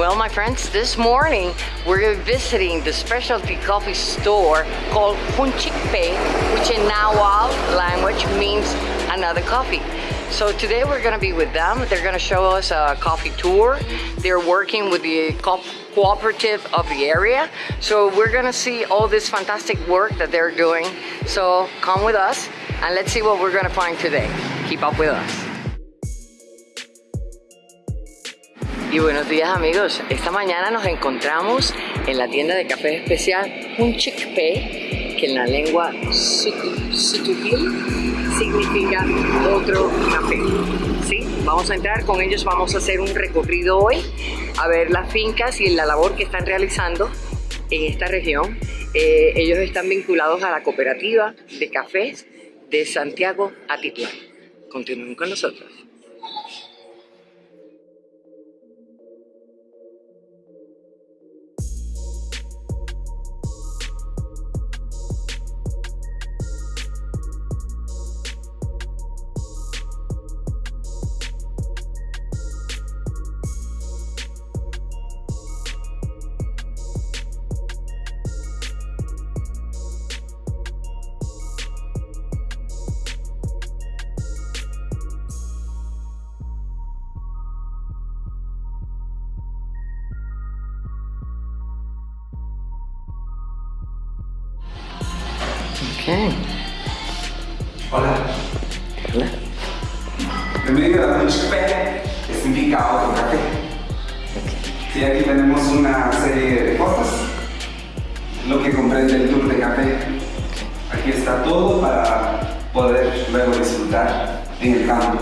Well, my friends, this morning we're visiting the specialty coffee store called Hunchikpe, which in Nahuatl language means another coffee. So today we're gonna be with them. They're gonna show us a coffee tour. They're working with the co cooperative of the area. So we're gonna see all this fantastic work that they're doing. So come with us and let's see what we're gonna find today. Keep up with us. Y buenos días amigos, esta mañana nos encontramos en la tienda de café especial un Pe, que en la lengua Sutupil significa otro café. ¿Sí? Vamos a entrar con ellos, vamos a hacer un recorrido hoy a ver las fincas y la labor que están realizando en esta región. Eh, ellos están vinculados a la cooperativa de cafés de Santiago Atitlán. Continúen con nosotros. Hola. Hola. Bienvenido a Café, que significa otro café. Sí, aquí tenemos una serie de cosas, lo que comprende el tour de café. Aquí está todo para poder luego disfrutar en el campo.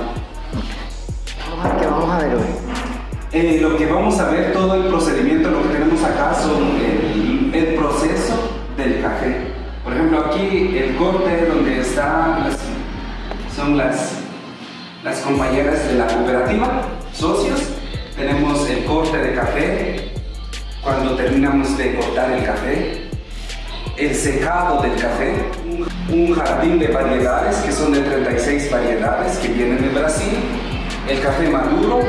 ¿Qué vamos a ver hoy? Eh, lo que vamos a ver, todo el procedimiento, lo que tenemos acá son el, el proceso del café. Por ejemplo, aquí el corte donde están las, son las, las compañeras de la cooperativa, socios. Tenemos el corte de café, cuando terminamos de cortar el café. El secado del café, un jardín de variedades, que son de 36 variedades que vienen de Brasil. El café maduro,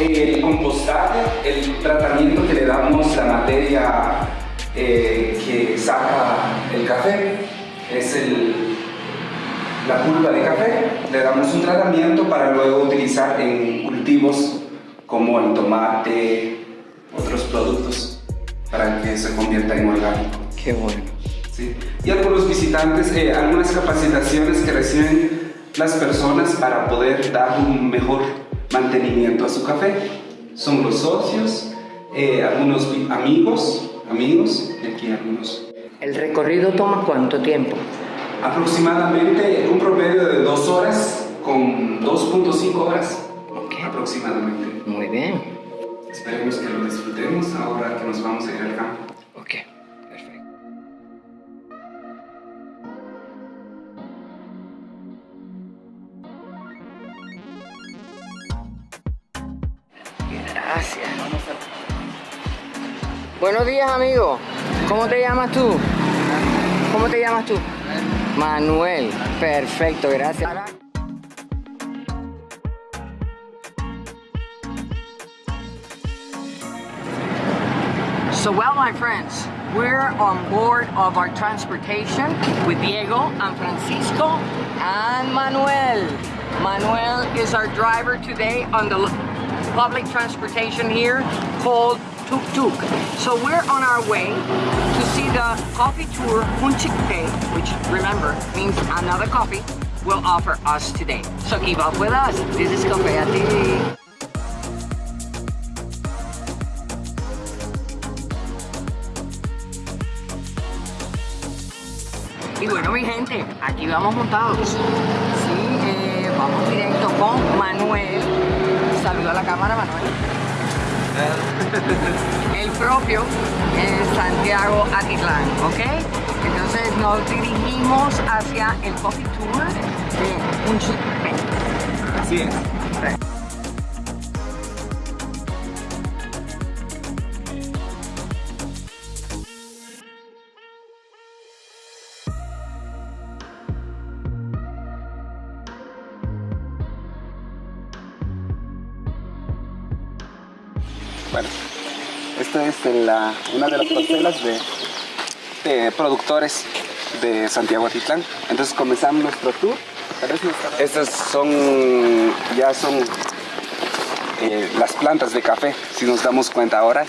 el compostaje, el tratamiento que le damos la materia eh, que saca el café, es el, la pulpa de café. Le damos un tratamiento para luego utilizar en cultivos como el tomate, otros productos, para que se convierta en orgánico. Qué bueno. ¿Sí? Y algunos visitantes, eh, algunas capacitaciones que reciben las personas para poder dar un mejor mantenimiento a su café. Son los socios, eh, algunos amigos amigos y aquí algunos. ¿El recorrido toma cuánto tiempo? Aproximadamente un promedio de dos horas con 2.5 horas aproximadamente. Muy bien. Esperemos que lo disfrutemos ahora que nos vamos a ir al campo. Buenos días, amigo. ¿Cómo te llamas tú? ¿Cómo te llamas tú? Manuel. Perfecto, gracias. So well, my friends, we're on board of our transportation with Diego and Francisco and Manuel. Manuel is our driver today on the public transportation here called Tuk Tuk. So we're on our way to see the coffee tour Hunchikpe, which remember means another coffee, will offer us today. So keep up with us. This is Café TV. Y bueno mi gente, aquí vamos montados. Sí, eh, vamos directo con Manuel. Saluda a la cámara Manuel. el propio Santiago Atitlán, ¿ok? Entonces nos dirigimos hacia el Coffee Tour de Unchipé. Así es. Bueno, esta es la, una de las parcelas de, de productores de Santiago Atitlán. Entonces comenzamos nuestro tour. Estas son, ya son eh, las plantas de café, si nos damos cuenta ahora,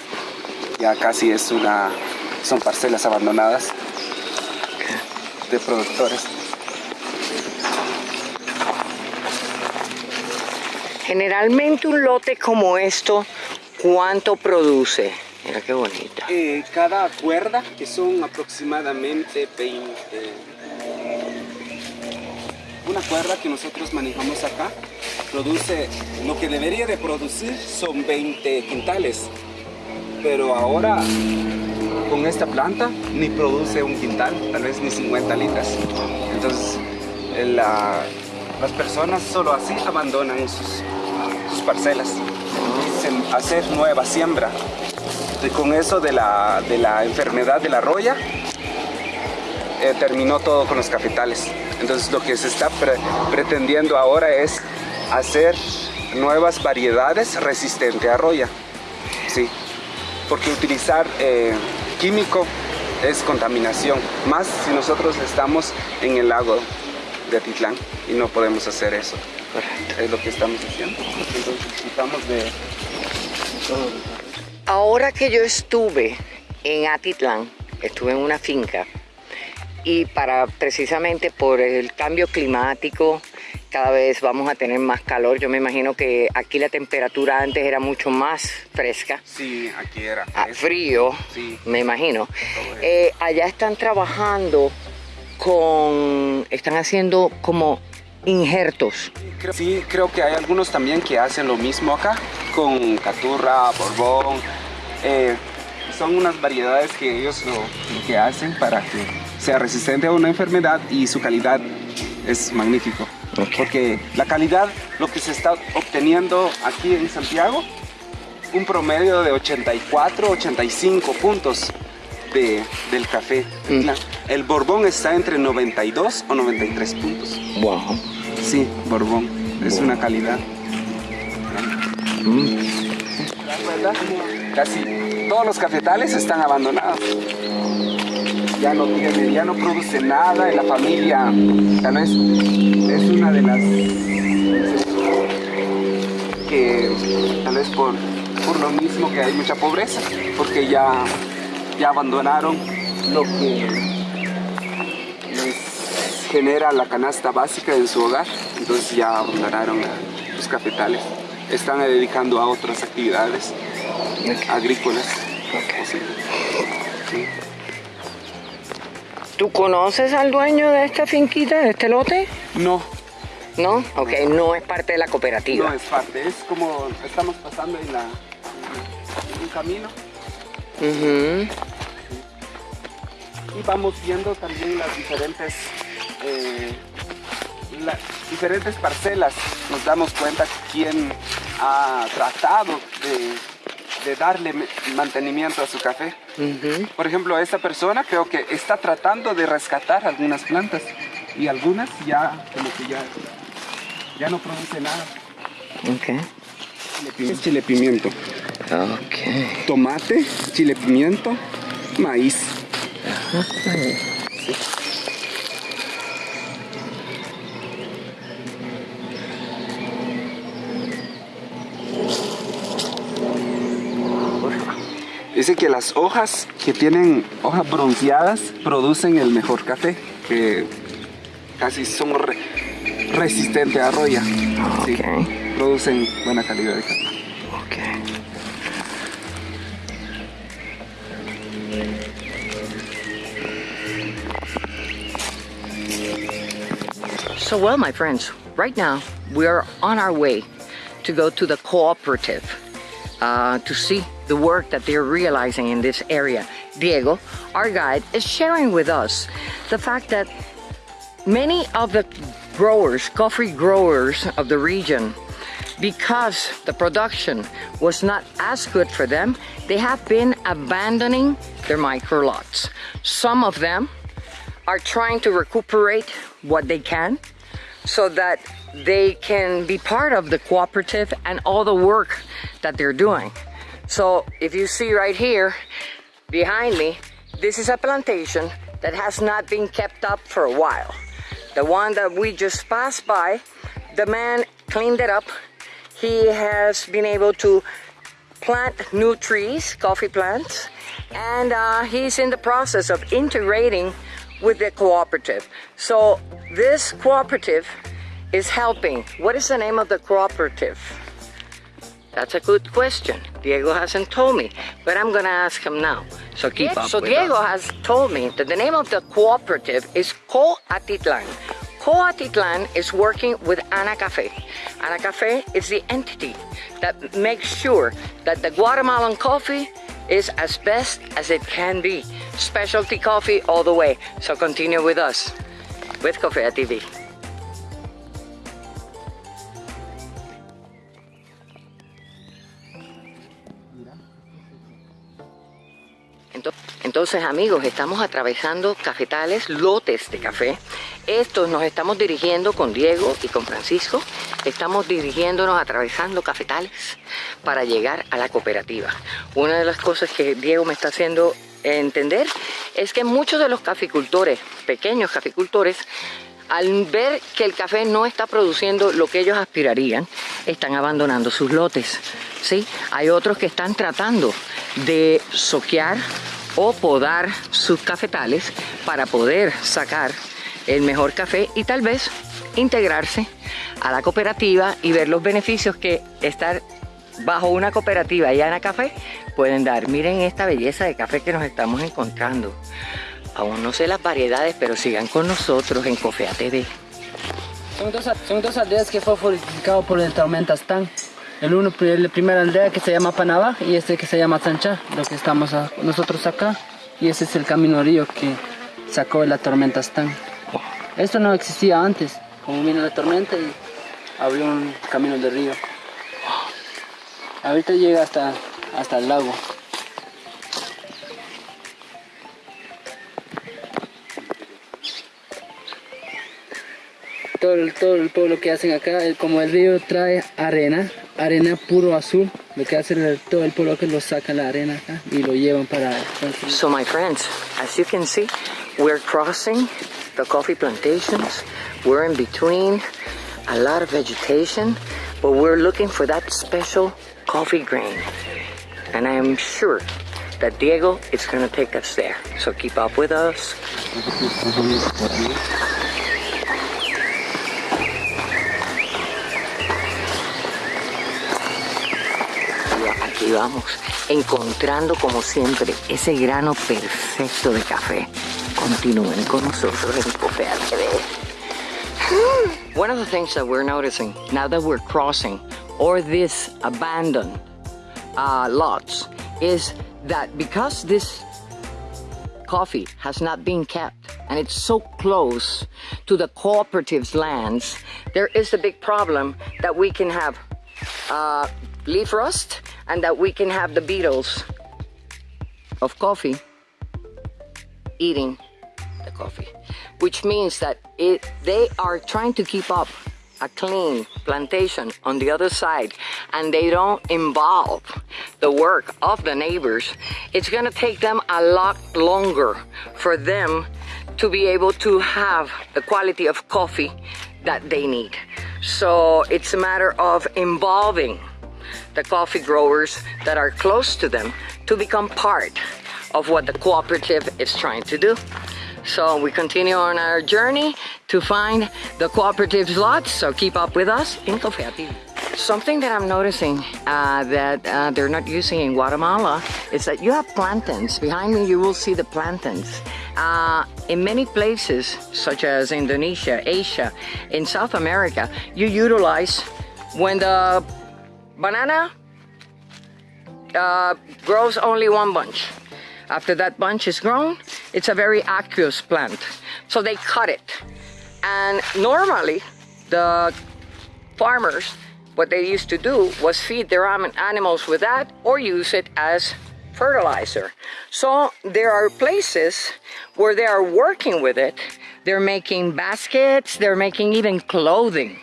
ya casi es una, son parcelas abandonadas de productores. Generalmente un lote como esto, ¿cuánto produce? Mira qué bonita. Eh, cada cuerda, que son aproximadamente 20... Una cuerda que nosotros manejamos acá, produce, lo que debería de producir son 20 quintales. Pero ahora, con esta planta, ni produce un quintal, tal vez ni 50 litros. Entonces, la, las personas solo así abandonan sus, sus parcelas. Hacer nueva siembra. Y con eso de la, de la enfermedad de la roya, eh, terminó todo con los cafetales. Entonces lo que se está pretendiendo ahora es hacer nuevas variedades resistentes a roya. Sí, porque utilizar eh, químico es contaminación, más si nosotros estamos en el lago de Atitlán y no podemos hacer eso. Es lo que estamos haciendo. Entonces disfrutamos de. Ahora que yo estuve en Atitlán, estuve en una finca y para precisamente por el cambio climático cada vez vamos a tener más calor. Yo me imagino que aquí la temperatura antes era mucho más fresca. Sí, aquí era ah, frío, sí. me imagino. Eh, allá están trabajando con, están haciendo como injertos. Sí, creo que hay algunos también que hacen lo mismo acá, con caturra, borbón. Eh, son unas variedades que ellos lo, que hacen para que sea resistente a una enfermedad y su calidad es magnífico. Porque la calidad, lo que se está obteniendo aquí en Santiago, un promedio de 84, 85 puntos del café. Mm. El Borbón está entre 92 o 93 puntos. Wow. Sí, Borbón. Es una calidad. Mm. Casi todos los cafetales están abandonados. Ya no tiene, ya no produce nada y la familia tal vez es una de las que tal vez por, por lo mismo que hay mucha pobreza, porque ya ya abandonaron lo que genera la canasta básica en su hogar, entonces ya abandonaron los cafetales. Están dedicando a otras actividades agrícolas. ¿Tú conoces al dueño de esta finquita, de este lote? No. ¿No? Ok, no, es parte de la cooperativa. No es parte, es como estamos pasando en, la, en un camino y vamos viendo también las diferentes, eh, diferentes parcelas. Nos damos cuenta quién ha tratado de, darle mantenimiento a su café. Por ejemplo, esta persona creo que está tratando de rescatar algunas plantas y algunas ya como que ya, ya no produce nada. Okay. Es chile pimiento. Tomate, chile pimiento, maíz. Dice que las hojas que tienen hojas bronceadas producen el mejor café, que casi son resistentes a roya. producen buena calidad de café. So well, my friends, right now we are on our way to go to the cooperative uh, to see the work that they're realizing in this area. Diego, our guide, is sharing with us the fact that many of the growers, coffee growers of the region, because the production was not as good for them, they have been abandoning their micro lots. Some of them are trying to recuperate what they can so that they can be part of the cooperative and all the work that they're doing. So if you see right here behind me, this is a plantation that has not been kept up for a while. The one that we just passed by, the man cleaned it up. He has been able to plant new trees, coffee plants, and uh, he's in the process of integrating with the cooperative. So this cooperative is helping. What is the name of the cooperative? That's a good question. Diego hasn't told me, but I'm gonna ask him now. So keep up So Diego us. has told me that the name of the cooperative is Coatitlan. Coatitlan is working with Ana Cafe. Ana Cafe is the entity that makes sure that the Guatemalan coffee is as best as it can be. Specialty coffee all the way. So continue with us with Cofea TV. Entonces amigos, estamos atravesando cafetales, lotes de café. Estos nos estamos dirigiendo con Diego y con Francisco. Estamos dirigiéndonos, atravesando cafetales para llegar a la cooperativa. Una de las cosas que Diego me está haciendo entender es que muchos de los caficultores, pequeños caficultores, al ver que el café no está produciendo lo que ellos aspirarían, están abandonando sus lotes. ¿sí? Hay otros que están tratando de soquear o podar sus cafetales para poder sacar el mejor café y tal vez integrarse a la cooperativa y ver los beneficios que estar bajo una cooperativa y Ana Café pueden dar. Miren esta belleza de café que nos estamos encontrando. Aún no sé las variedades, pero sigan con nosotros en Cofea TV. Son dos, son dos aldeas que fue fortificado por el tormenta Stan. El uno, el primer aldea que se llama Panabá y este que se llama Sancha, lo que estamos nosotros acá. Y ese es el camino río que sacó la tormenta Stan. Esto no existía antes, como vino la tormenta y abrió un camino de río. Ahorita llega hasta, hasta el lago. Todo, todo, que hacen acá, como el río trae arena, arena puro azul, lo que todo el pueblo que lo saca la arena acá y lo llevan para... So my friends, as you can see, we're crossing the coffee plantations. We're in between a lot of vegetation, but we're looking for that special coffee grain. And I am sure that Diego is going to take us there. So keep up with us. Aquí vamos, encontrando como siempre ese grano perfecto de café. Continúen con nosotros en Cofea TV. One of the things that we're noticing now that we're crossing or this abandoned uh, lots is that because this coffee has not been kept and it's so close to the cooperative's lands, there is a big problem that we can have uh, leaf rust and that we can have the beetles of coffee eating the coffee, which means that it, they are trying to keep up a clean plantation on the other side and they don't involve the work of the neighbors, it's gonna take them a lot longer for them to be able to have the quality of coffee that they need. So it's a matter of involving the coffee growers that are close to them to become part of what the cooperative is trying to do. So we continue on our journey to find the cooperative's lots, so keep up with us in Cofea TV. Something that I'm noticing uh, that uh, they're not using in Guatemala is that you have plantains. Behind me you will see the plantains. Uh, in many places, such as Indonesia, Asia, in South America, you utilize when the banana uh, grows only one bunch. After that bunch is grown, it's a very aqueous plant. So they cut it. And normally, the farmers, what they used to do was feed their animals with that or use it as fertilizer. So there are places where they are working with it. They're making baskets, they're making even clothing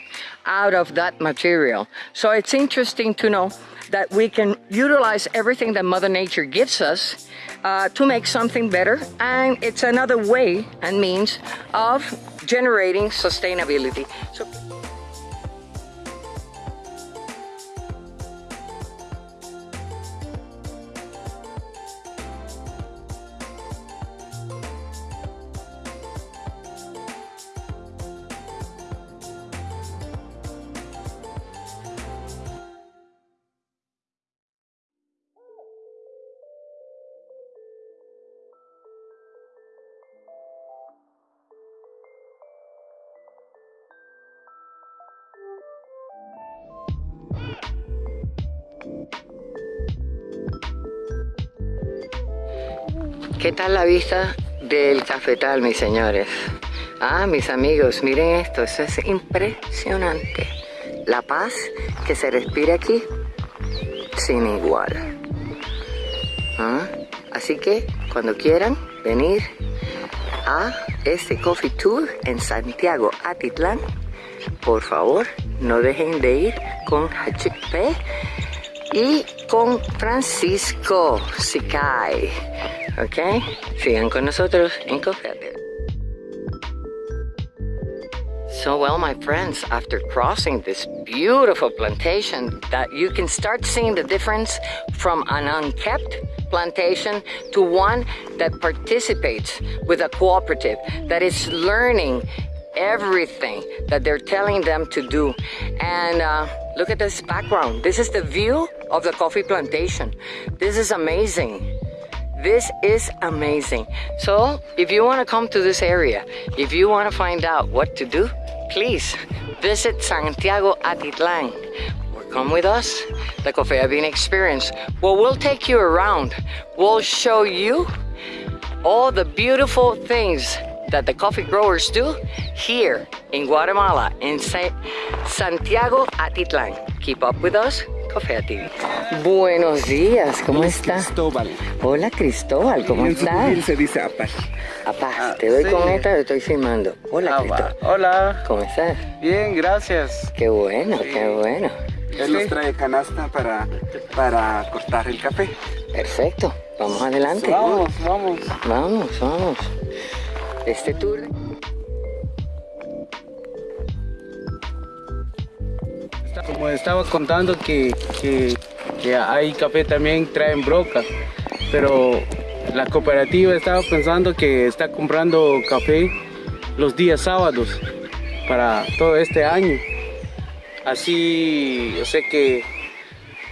out of that material. So it's interesting to know that we can utilize everything that Mother Nature gives us uh, to make something better. And it's another way and means of generating sustainability. So ¿Qué tal la vista del cafetal, mis señores? Ah, mis amigos, miren esto, eso es impresionante. La paz que se respira aquí, sin igual. ¿Ah? Así que, cuando quieran venir a este Coffee Tour en Santiago, Atitlán, por favor, no dejen de ir con Hachikpe y con Francisco Sicay. ¿Ok? Sigan con nosotros en Cofete. So well, my friends, after crossing this beautiful plantation, that you can start seeing the difference from an unkept plantation to one that participates with a cooperative, that is learning everything that they're telling them to do. And uh, look at this background. This is the view of the coffee plantation. This is amazing. This is amazing. So if you want to come to this area, if you want to find out what to do, please visit Santiago Atitlan or come with us, the Cofea Bean Experience. Well, we'll take you around. We'll show you all the beautiful things that the coffee growers do here in Guatemala, in Santiago Atitlan. Keep up with us, Cofea TV. Buenos días, ¿cómo está? Cristóbal. Hola Cristóbal, ¿cómo En estás? perfil se dice Apar. Apá, Ah, te doy sí. con esta, te estoy filmando. Hola Ah, Cristóbal. Hola, ¿cómo estás? bien, gracias. Qué bueno, Sí. qué bueno. Él nos trae canasta para, para cortar el café. Perfecto, vamos adelante. Vamos, vamos. Vamos, vamos. Este tour. Como estaba contando que, que, que hay café también traen broca, pero la cooperativa estaba pensando que está comprando café los días sábados para todo este año. Así yo sé que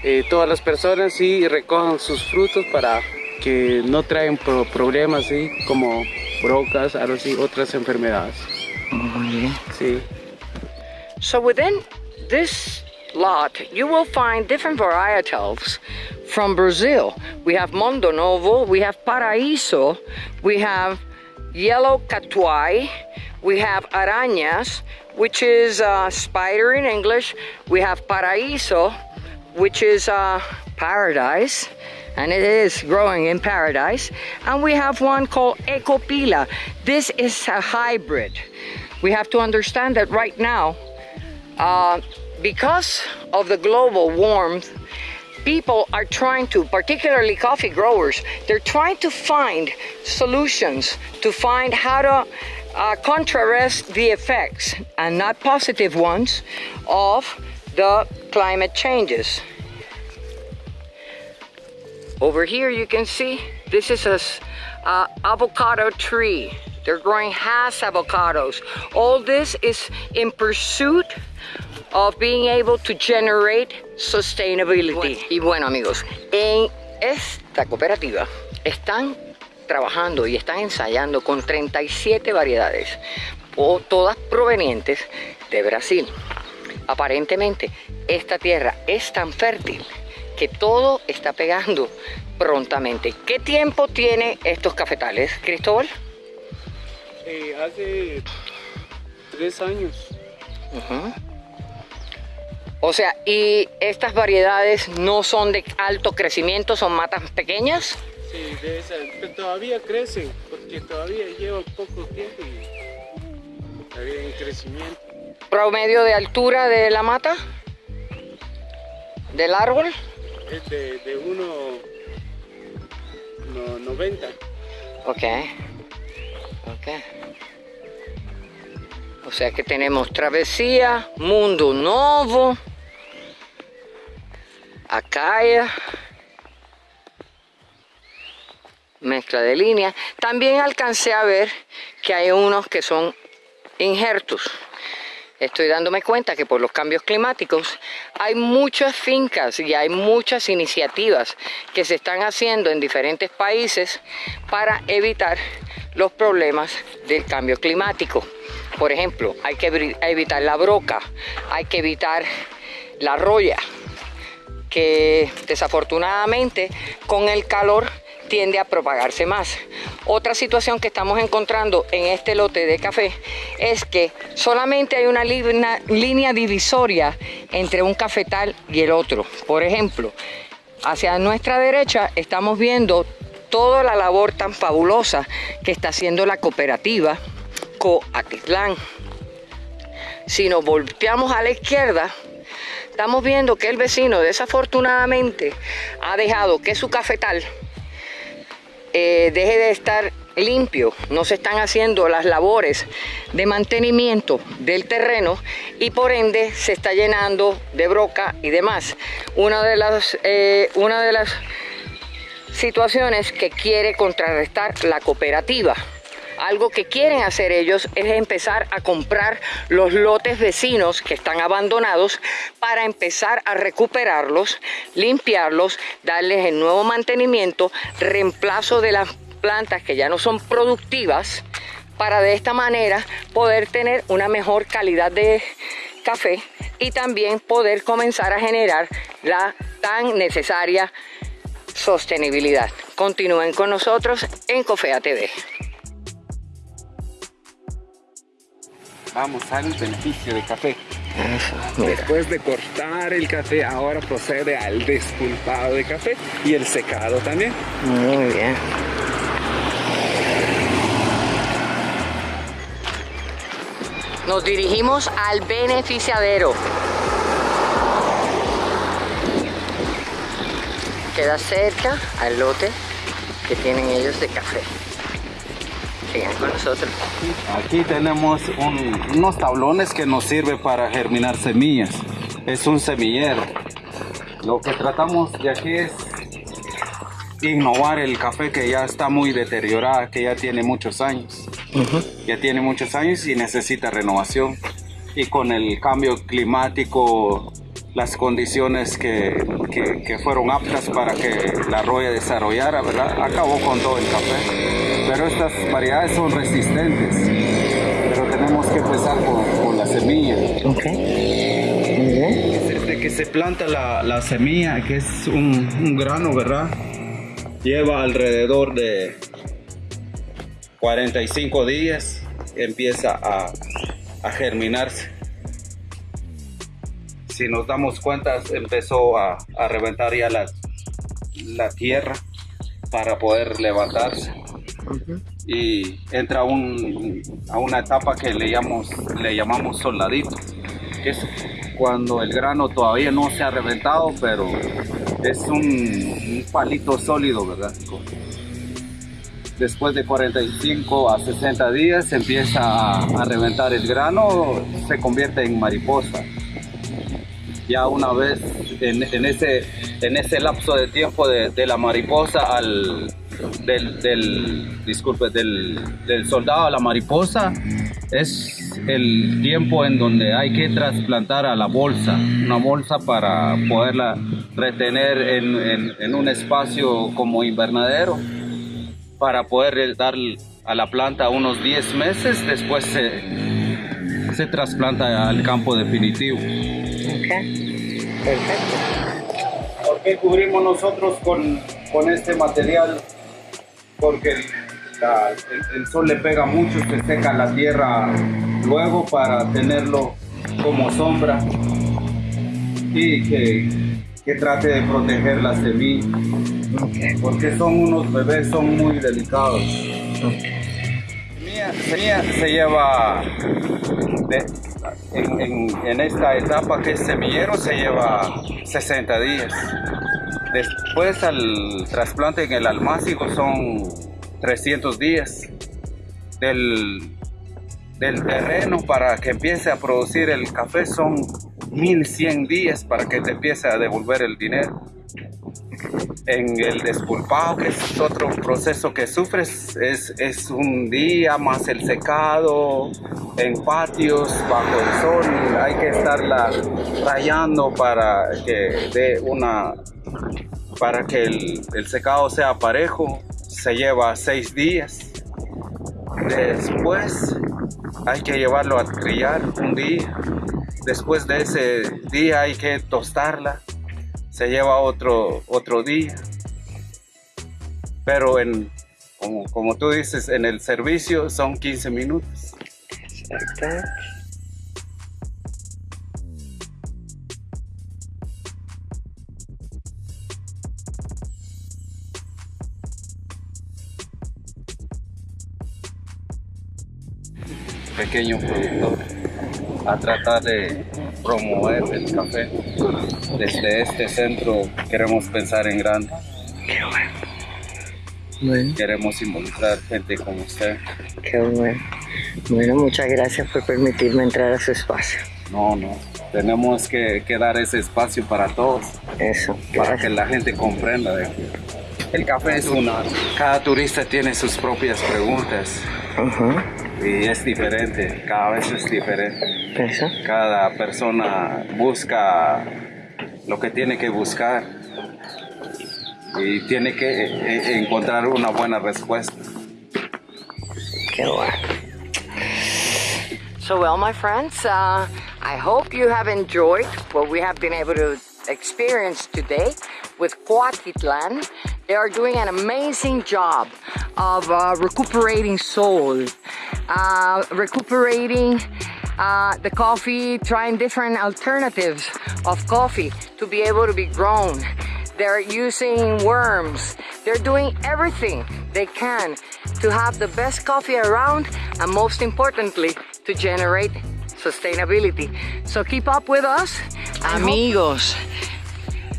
eh, todas las personas sí recojan sus frutos para que no traen pro- problemas así como brocas, algo así, otras enfermedades. Sí. So within this lot, you will find different varietals from Brazil. We have Mondo Novo, we have Paraíso, we have Yellow Catuai, we have Arañas, which is uh, spider in English. We have Paraíso, which is uh, paradise, and it is growing in paradise. And we have one called Ecopila. This is a hybrid. We have to understand that right now, uh, because of the global warmth, people are trying to, particularly coffee growers, they're trying to find solutions to find how to uh, the effects, and not positive ones, of the climate changes. Over here you can see this is a uh, avocado tree. They're growing Hass avocados. All this is in pursuit of being able to generate sustainability. Y bueno amigos, en esta cooperativa están trabajando y están ensayando con 37 variedades, todas provenientes de Brasil. Aparentemente, esta tierra es tan fértil que todo está pegando prontamente. ¿Qué tiempo tiene estos cafetales, Cristóbal? Eh, hace tres años. O sea, ¿y estas variedades no son de alto crecimiento, son matas pequeñas? Sí, de esa, pero todavía crecen, porque todavía lleva poco tiempo y todavía en crecimiento. ¿Promedio de altura de la mata? ¿Del árbol? es de, de 1.90. Ok. Ok. O sea que tenemos Travesía, Mundo Novo, Acaya, mezcla de líneas. También alcancé a ver que hay unos que son injertos. Estoy dándome cuenta que por los cambios climáticos hay muchas fincas y hay muchas iniciativas que se están haciendo en diferentes países para evitar los problemas del cambio climático. Por ejemplo, hay que evitar la broca, hay que evitar la roya, que desafortunadamente con el calor tiende a propagarse más. Otra situación que estamos encontrando en este lote de café es que solamente hay una línea divisoria entre un cafetal y el otro. Por ejemplo, hacia nuestra derecha estamos viendo toda la labor tan fabulosa que está haciendo la cooperativa Coatitlán. Si nos volteamos a la izquierda, estamos viendo que el vecino desafortunadamente ha dejado que su cafetal eh, deje de estar limpio, no se están haciendo las labores de mantenimiento del terreno y por ende se está llenando de broca y demás. Una de las, eh, una de las situaciones que quiere contrarrestar la cooperativa. Algo que quieren hacer ellos es empezar a comprar los lotes vecinos que están abandonados para empezar a recuperarlos, limpiarlos, darles el nuevo mantenimiento, reemplazo de las plantas que ya no son productivas para de esta manera poder tener una mejor calidad de café y también poder comenzar a generar la tan necesaria sostenibilidad. Continúen con nosotros en Cofea TV. Vamos al beneficio de café. Después de cortar el café, ahora procede al despulpado de café y el secado también. Muy bien. Nos dirigimos al beneficiadero. Queda cerca al lote que tienen ellos de café con nosotros. Aquí tenemos unos tablones que nos sirve para germinar semillas. Es un semillero. Lo que tratamos de aquí es innovar el café que ya está muy deteriorado, que ya tiene muchos años. Ya tiene muchos años y necesita renovación. Y con el cambio climático, las condiciones que, que, fueron aptas para que la roya desarrollara, ¿verdad? Acabó con todo el café. Pero estas variedades son resistentes. Pero tenemos que empezar con, la semilla. Ok. Desde que se planta la, la semilla, que es un, un grano, ¿verdad? Lleva alrededor de 45 días, empieza a, a germinarse si nos damos cuenta, empezó a, reventar ya la, la, tierra para poder levantarse. Y entra a una etapa que le llamamos, le llamamos soldadito, que es cuando el grano todavía no se ha reventado, pero es un, palito sólido, ¿verdad? Después de 45 a 60 días empieza a, a reventar el grano, se convierte en mariposa ya una vez en, ese, en ese lapso de tiempo de, la mariposa al del, disculpe, del, soldado a la mariposa es el tiempo en donde hay que trasplantar a la bolsa, una bolsa para poderla retener en, un espacio como invernadero, para poder dar a la planta unos 10 meses, después se, se trasplanta al campo definitivo. Perfecto. ¿Por qué cubrimos nosotros con, con este material? Porque el, sol le pega mucho, se seca la tierra luego para tenerlo como sombra y que, que trate de proteger la semilla. Porque son unos bebés, son muy delicados. La semilla se lleva de, en, esta etapa que es semillero se lleva 60 días. Después al trasplante en el almácigo son 300 días del, del terreno para que empiece a producir el café son 1100 días para que te empiece a devolver el dinero en el despulpado, que es otro proceso que sufres, es, es un día más el secado, en patios, bajo el sol, hay que estarla rayando para que dé una, para que el, el secado sea parejo, se lleva seis días. Después hay que llevarlo a trillar un día. Después de ese día hay que tostarla se lleva otro, otro día. Pero en, como, como tú dices, en el servicio son 15 minutos. Exacto. pequeño productor a tratar de promover el café. Desde este centro queremos pensar en grande. Qué bueno. Queremos involucrar gente como usted. Qué bueno. Bueno, muchas gracias por permitirme entrar a su espacio. No, no. Tenemos que, dar ese espacio para todos. Eso. Para que la gente comprenda de el café es una... Cada turista tiene sus propias preguntas. Y es diferente, cada vez es diferente. Cada persona busca lo que tiene que buscar y tiene que eh, eh, encontrar una buena respuesta. Qué bueno. So well, my friends, uh, I hope you have enjoyed what we have been able to experience today with Cuatitlan. They are doing an amazing job of uh, recuperating soil, uh, recuperating uh, the coffee, trying different alternatives of coffee to be able to be grown. They're using worms. They're doing everything they can to have the best coffee around and most importantly, to generate sustainability. So keep up with us. Amigos,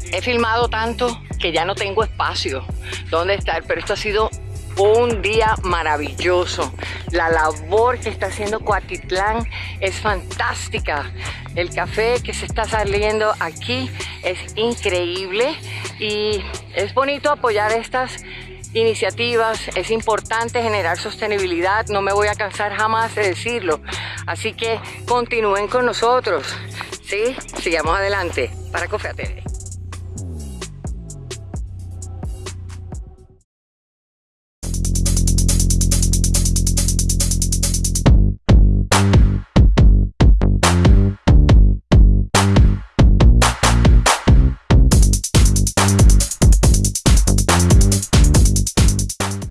he filmado tanto que ya no tengo espacio donde estar, pero esto ha sido un día maravilloso. La labor que está haciendo Coatitlán es fantástica. El café que se está saliendo aquí es increíble y es bonito apoyar estas iniciativas, es importante generar sostenibilidad, no me voy a cansar jamás de decirlo. Así que continúen con nosotros, ¿sí? Sigamos adelante para Cofea TV.